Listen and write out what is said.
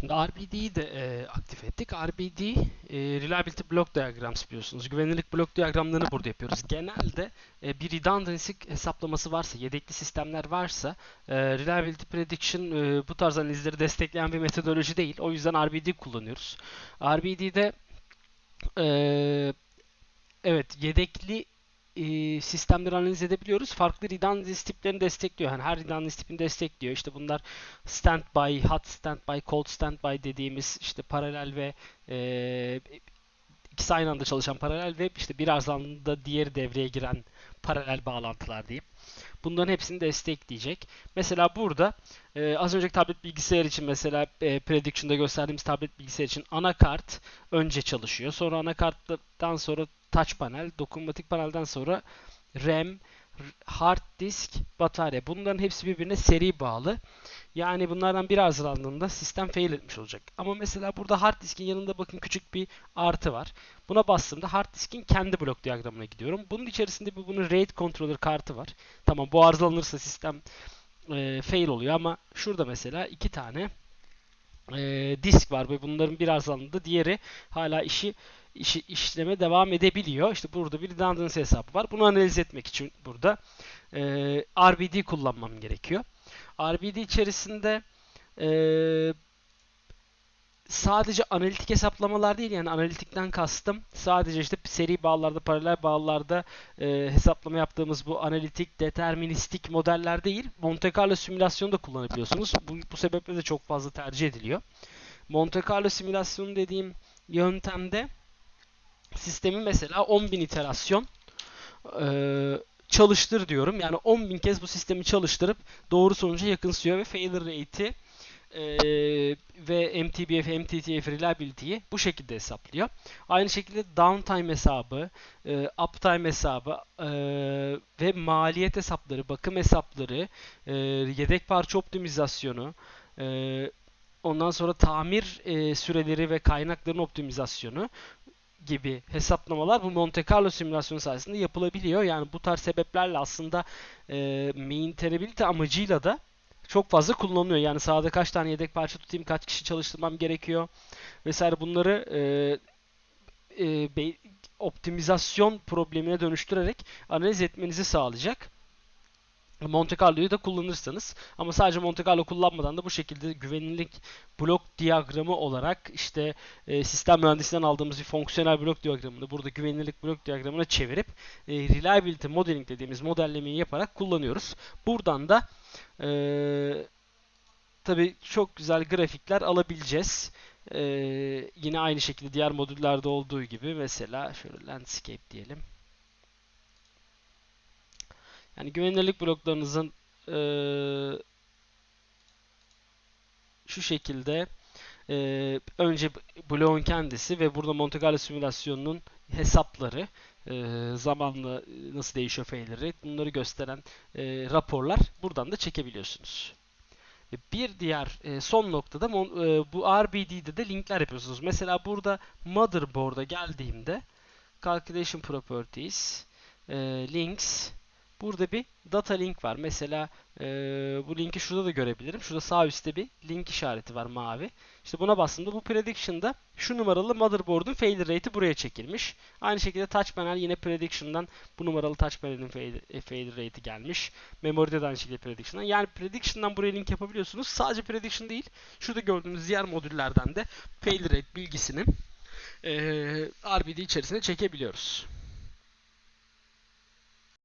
Şimdi RBD'yi de e, aktif ettik. RBD, e, Reliability Block Diagrams biliyorsunuz. Güvenilirlik blok diyagramlarını burada yapıyoruz. Genelde e, bir redundancy hesaplaması varsa, yedekli sistemler varsa, e, Reliability Prediction e, bu tarz analizleri destekleyen bir metodoloji değil. O yüzden RBD kullanıyoruz. RBD'de e, evet yedekli e, sistemleri analiz edebiliyoruz. Farklı redundancy tiplerini destekliyor. Yani her redundancy tipini destekliyor. İşte bunlar standby, hot standby, cold standby dediğimiz işte paralel ve e, ikisi aynı anda çalışan paralel ve işte bir arızalında diğeri devreye giren paralel bağlantılar diyeyim. Bunların hepsini destekleyecek. Mesela burada e, az önceki tablet bilgisayar için mesela e, Prediction'da gösterdiğimiz tablet bilgisayar için anakart önce çalışıyor. Sonra anakarttan sonra touch panel, dokunmatik panelden sonra RAM, hard disk, batarya. Bunların hepsi birbirine seri bağlı. Yani bunlardan bir arızalandığında sistem fail etmiş olacak. Ama mesela burada hard diskin yanında bakın küçük bir artı var. Buna bastığımda hard diskin kendi blok diyagramına gidiyorum. Bunun içerisinde bir bunun RAID controller kartı var. Tamam bu arızalanırsa sistem e, fail oluyor ama şurada mesela iki tane e, disk var ve bunların bir arızalandığında diğeri hala işi işi, işleme devam edebiliyor. İşte burada bir redundancy hesabı var. Bunu analiz etmek için burada e, RBD kullanmam gerekiyor. RBD içerisinde e, sadece analitik hesaplamalar değil yani analitikten kastım sadece işte seri bağlarda, paralel bağlarda e, hesaplama yaptığımız bu analitik, deterministik modeller değil. Monte Carlo simülasyonu da kullanabiliyorsunuz. Bu, bu sebeple de çok fazla tercih ediliyor. Monte Carlo simülasyonu dediğim yöntemde sistemi mesela 10.000 iterasyon e, çalıştır diyorum. Yani 10.000 kez bu sistemi çalıştırıp doğru sonuca yakınsıyor ve failure rate'i e, ve MTBF, MTTF reliability'yi bu şekilde hesaplıyor. Aynı şekilde downtime hesabı, e, uptime hesabı e, ve maliyet hesapları, bakım hesapları, e, yedek parça optimizasyonu, e, ondan sonra tamir e, süreleri ve kaynakların optimizasyonu gibi hesaplamalar bu Monte Carlo simülasyonu sayesinde yapılabiliyor. Yani bu tarz sebeplerle aslında e, maintainability amacıyla da çok fazla kullanılıyor. Yani sahada kaç tane yedek parça tutayım, kaç kişi çalıştırmam gerekiyor vesaire bunları e, e, optimizasyon problemine dönüştürerek analiz etmenizi sağlayacak. Monte Carlo'yu da kullanırsanız ama sadece Monte Carlo kullanmadan da bu şekilde güvenilirlik blok diyagramı olarak işte e, sistem mühendisinden aldığımız bir fonksiyonel blok diyagramını burada güvenilirlik blok diyagramına çevirip e, reliability modeling dediğimiz modellemeyi yaparak kullanıyoruz. Buradan da e, tabi çok güzel grafikler alabileceğiz. E, yine aynı şekilde diğer modüllerde olduğu gibi mesela şöyle landscape diyelim. Yani güvenilirlik bloklarınızın e, şu şekilde e, önce bloğun kendisi ve burada Monte Carlo simülasyonunun hesapları e, zamanla nasıl değişiyor failleri bunları gösteren e, raporlar buradan da çekebiliyorsunuz. Bir diğer e, son noktada e, bu RBD'de de linkler yapıyorsunuz. Mesela burada motherboard'a geldiğimde calculation properties e, links Burada bir data link var. Mesela e, bu linki şurada da görebilirim. Şurada sağ üstte bir link işareti var mavi. İşte buna bastığımda bu prediction'da şu numaralı motherboard'un failure rate'i buraya çekilmiş. Aynı şekilde touch panel yine prediction'dan bu numaralı touch panel'in failure, failure rate'i gelmiş. Memory'de de aynı şekilde prediction'dan. Yani prediction'dan buraya link yapabiliyorsunuz. Sadece prediction değil. Şurada gördüğünüz diğer modüllerden de failure rate bilgisini e, RBD içerisine çekebiliyoruz.